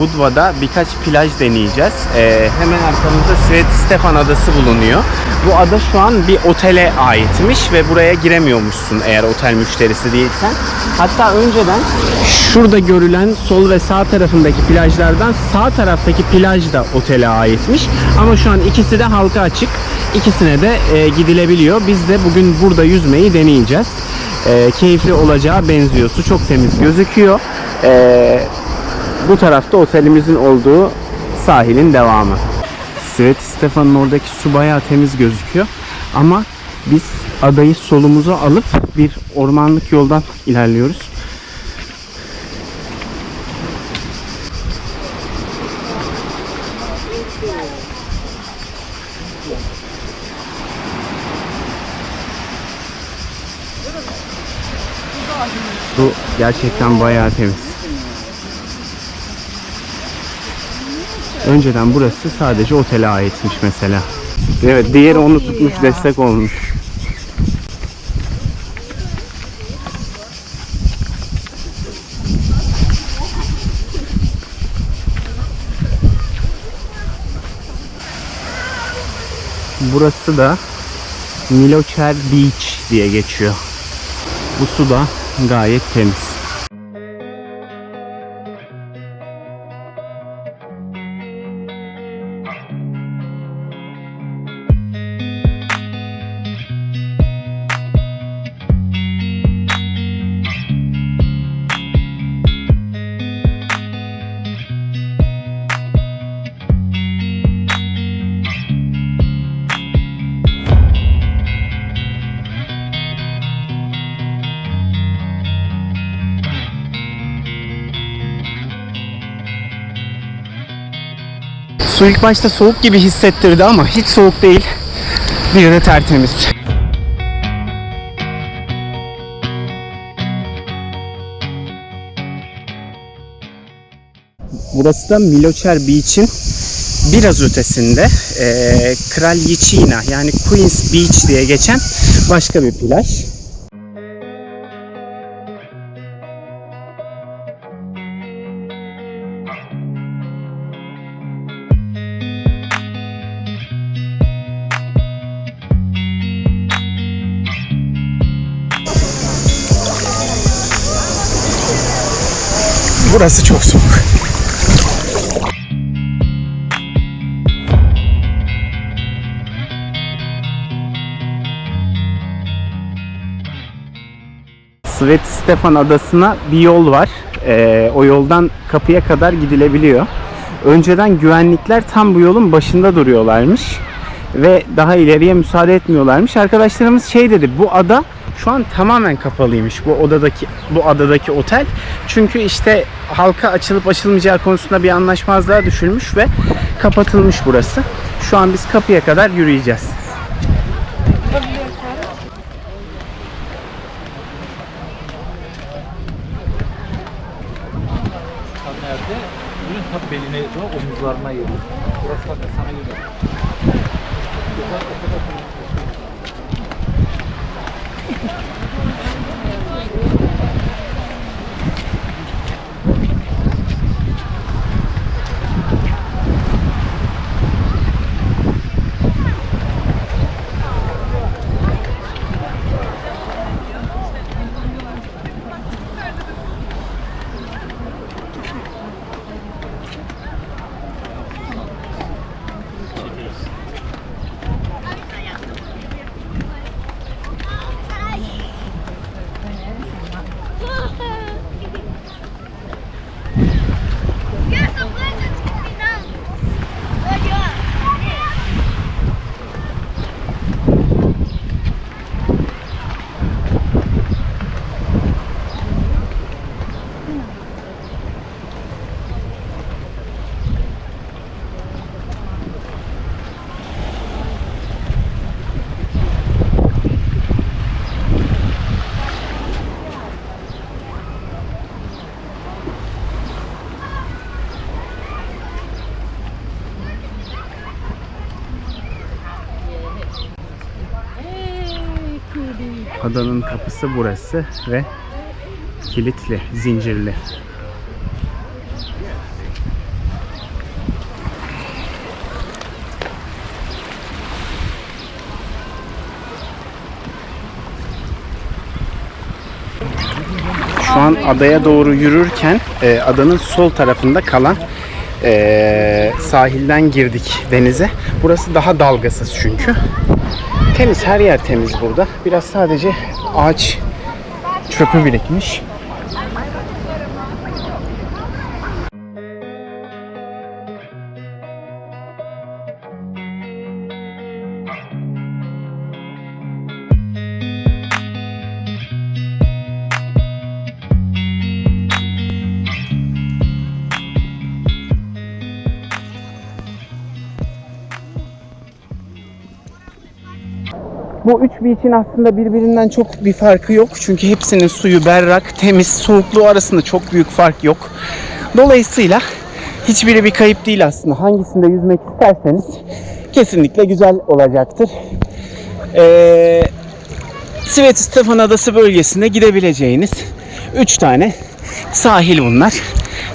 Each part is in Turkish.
Budva'da birkaç plaj deneyeceğiz. Ee, hemen arkamızda Svet Stefan Adası bulunuyor. Bu ada şu an bir otele aitmiş ve buraya giremiyormuşsun eğer otel müşterisi değilsen. Hatta önceden şurada görülen sol ve sağ tarafındaki plajlardan sağ taraftaki plaj da otele aitmiş. Ama şu an ikisi de halka açık. İkisine de e, gidilebiliyor. Biz de bugün burada yüzmeyi deneyeceğiz. E, keyifli olacağı benziyor. Su çok temiz gözüküyor. E, bu tarafta otelimizin olduğu sahilin devamı. Svet Stefan'ın oradaki su bayağı temiz gözüküyor. Ama biz adayı solumuza alıp bir ormanlık yoldan ilerliyoruz. Su gerçekten bayağı temiz. Önceden burası sadece otele aitmiş mesela. Evet diğeri onu tutmuş destek olmuş. Burası da Milocher Beach diye geçiyor. Bu su da gayet temiz. Su ilk başta soğuk gibi hissettirdi ama hiç soğuk değil. Bir de tertemiz. Burası da Milocher Beach'in biraz ötesinde eee Kraljiçina yani Queen's Beach diye geçen başka bir plaj. Burası çok soğuk. Svet Stefan Adası'na bir yol var. Ee, o yoldan kapıya kadar gidilebiliyor. Önceden güvenlikler tam bu yolun başında duruyorlarmış ve daha ileriye müsaade etmiyorlarmış. Arkadaşlarımız şey dedi, bu ada şu an tamamen kapalıymış bu odadaki bu adadaki otel. Çünkü işte halka açılıp açılmayacağı konusunda bir anlaşmazlığa düşülmüş ve kapatılmış burası. Şu an biz kapıya kadar yürüyeceğiz. nerede? Bunun tabi beline, omuzlarına geliyor. Burası da sana göre. Adanın kapısı burası ve kilitli, zincirli. Şu an adaya doğru yürürken e, adanın sol tarafında kalan e, sahilden girdik denize. Burası daha dalgasız çünkü. Temiz, her yer temiz burada. Biraz sadece ağaç çöpü birikmiş. Bu üç beach'in aslında birbirinden çok bir farkı yok. Çünkü hepsinin suyu berrak, temiz, soğukluğu arasında çok büyük fark yok. Dolayısıyla hiçbiri bir kayıp değil aslında. Hangisinde yüzmek isterseniz kesinlikle güzel olacaktır. Ee, Svet Stefan Adası bölgesinde gidebileceğiniz 3 tane sahil bunlar.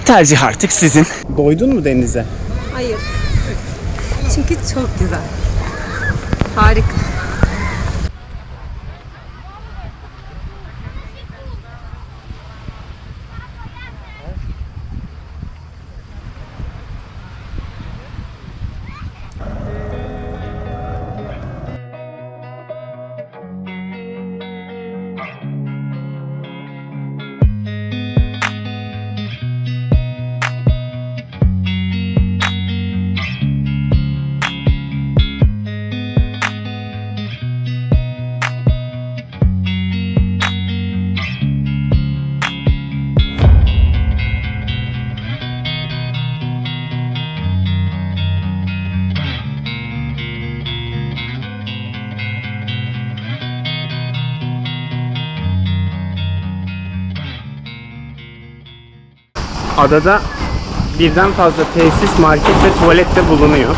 Tercih artık sizin. Doydun mu denize? Hayır. Çünkü çok güzel. Harika. Adada birden fazla tesis, market ve tuvalet de bulunuyor.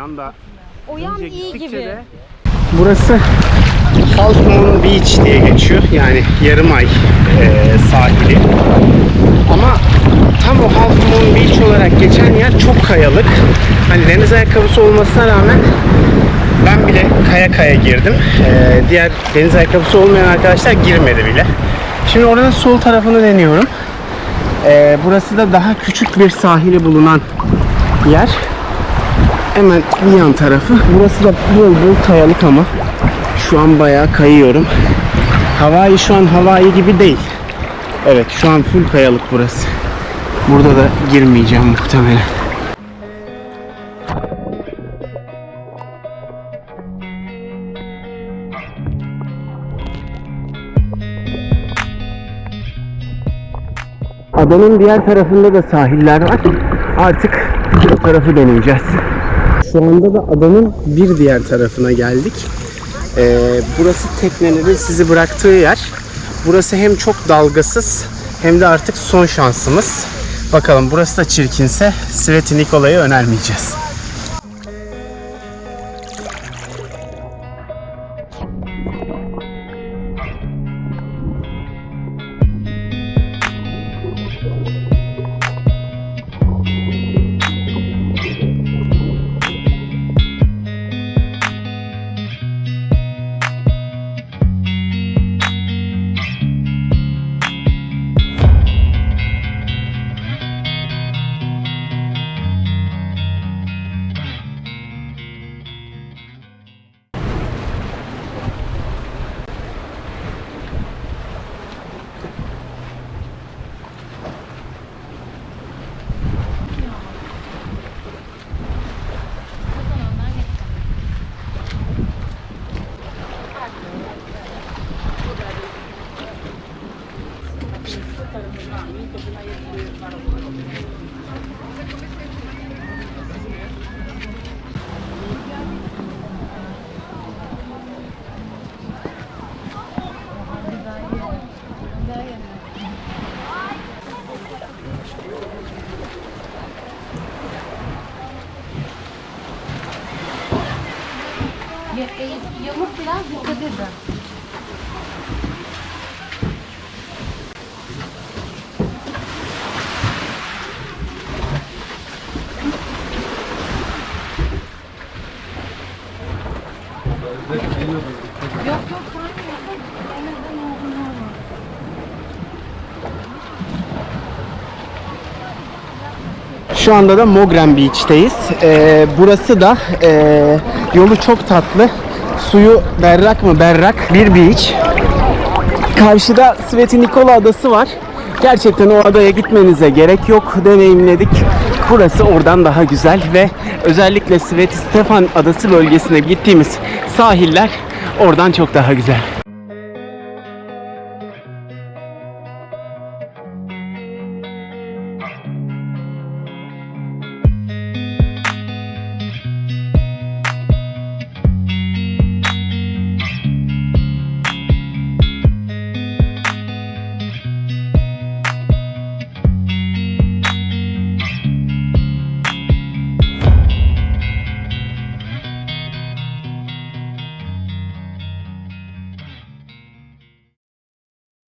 Oo, o yanda O yan iyi gibi. de- Burası Half Moon Beach diye geçiyor. Yani yarım ay e, sahili. Ama tam o Half Moon Beach olarak geçen yer çok kayalık. Hani deniz ayakkabısı olmasına rağmen ben bile kaya kaya girdim. E, diğer deniz ayakkabısı olmayan arkadaşlar girmedi bile. Şimdi oranın sol tarafını deniyorum. E, burası da daha küçük bir sahili bulunan yer. Hemen bir yan tarafı. Burası da bol bol kayalık ama şu an bayağı kayıyorum. Hawaii şu an Hawaii gibi değil. Evet şu an full kayalık burası. Burada da girmeyeceğim muhtemelen. Adanın diğer tarafında da sahiller var. Artık o tarafı deneyeceğiz. Şu anda da adanın bir diğer tarafına geldik. Ee, burası teknelerin sizi bıraktığı yer. Burası hem çok dalgasız hem de artık son şansımız. Bakalım burası da çirkinse Sveti Nikola'yı önermeyeceğiz. Biraz dikkat edin. Şu anda da Mogren Beach'teyiz. Ee, burası da ee, yolu çok tatlı. Suyu berrak mı berrak bir beach. Karşıda Sveti Nikola Adası var. Gerçekten o adaya gitmenize gerek yok. Deneyimledik. Burası oradan daha güzel ve özellikle Sveti Stefan Adası bölgesine gittiğimiz sahiller oradan çok daha güzel.